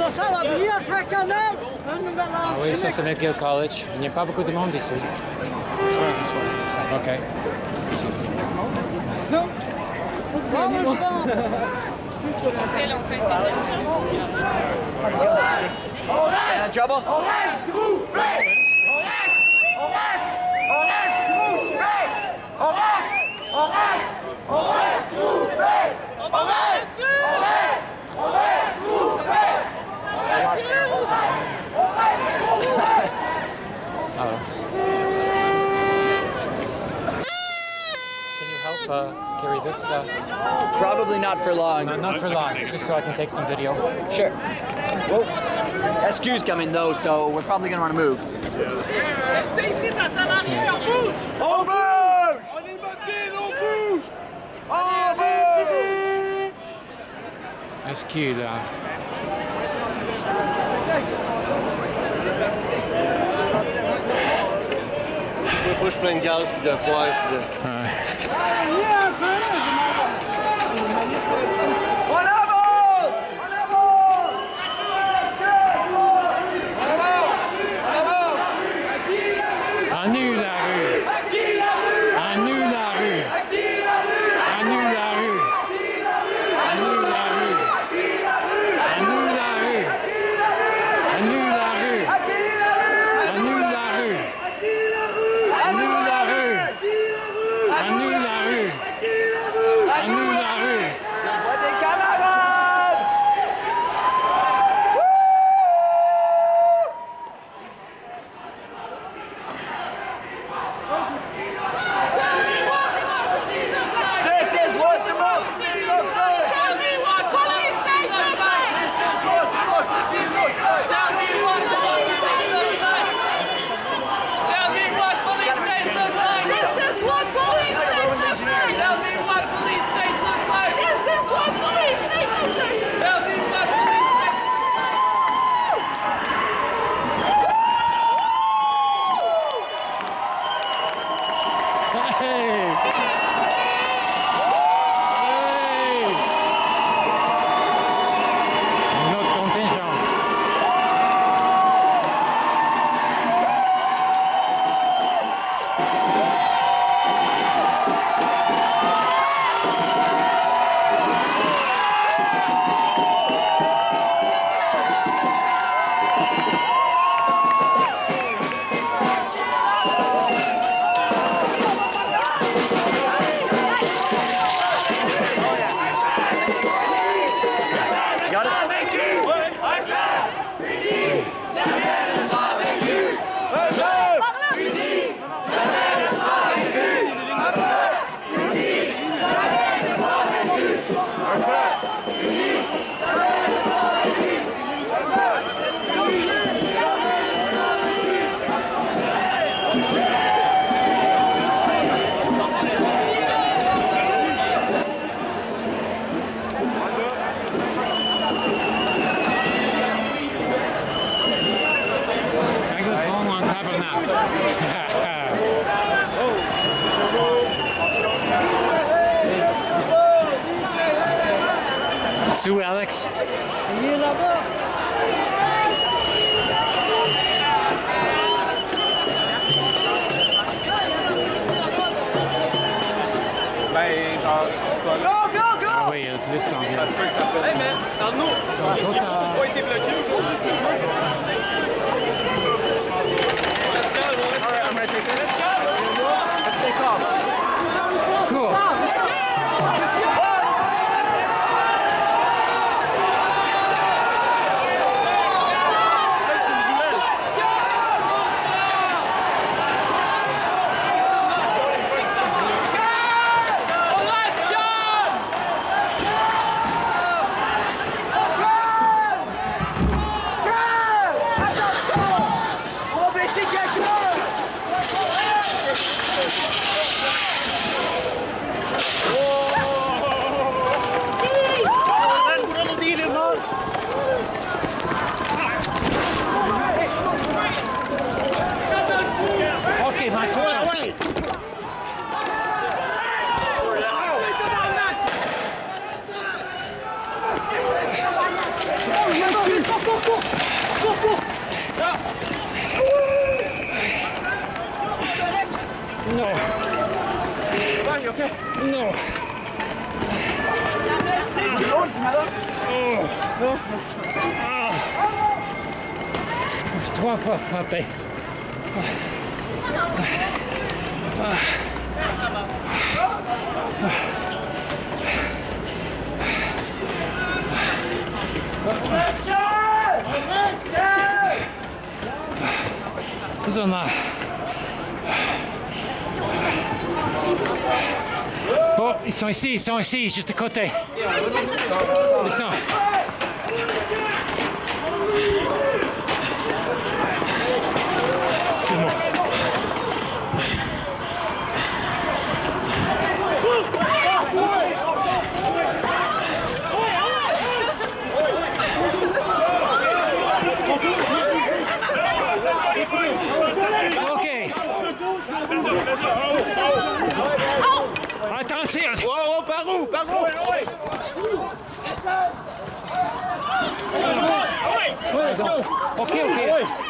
Ça sent la brioche à cannelle, un nouvel Ah oui, ça c'est McGill College. Il n'y a pas beaucoup de monde ici. OK. Non. Ah, mais je pense. trouble? Can you help uh, carry this? Uh, Probably not for long. no, not for long, just so I can take some video. Sure. Whoa. SQ's coming though, so we're probably gonna want to move. On bouge On est moté, on bouge On bouge SQ là. Je me bouche plein de gaz puis de poivre. Bahia! C'est où Alex. Il est là-bas. Ben. Go, go, oui, il y a plus pas été bloqué aujourd'hui. No. Why, you okay? No. Oh. Ah. Trois fois frappé. Ah. Ah. Ah. Ah. Oh, ils sont ici, ils sont ici, juste à côté. Ils sont. Ok, ok. Oi.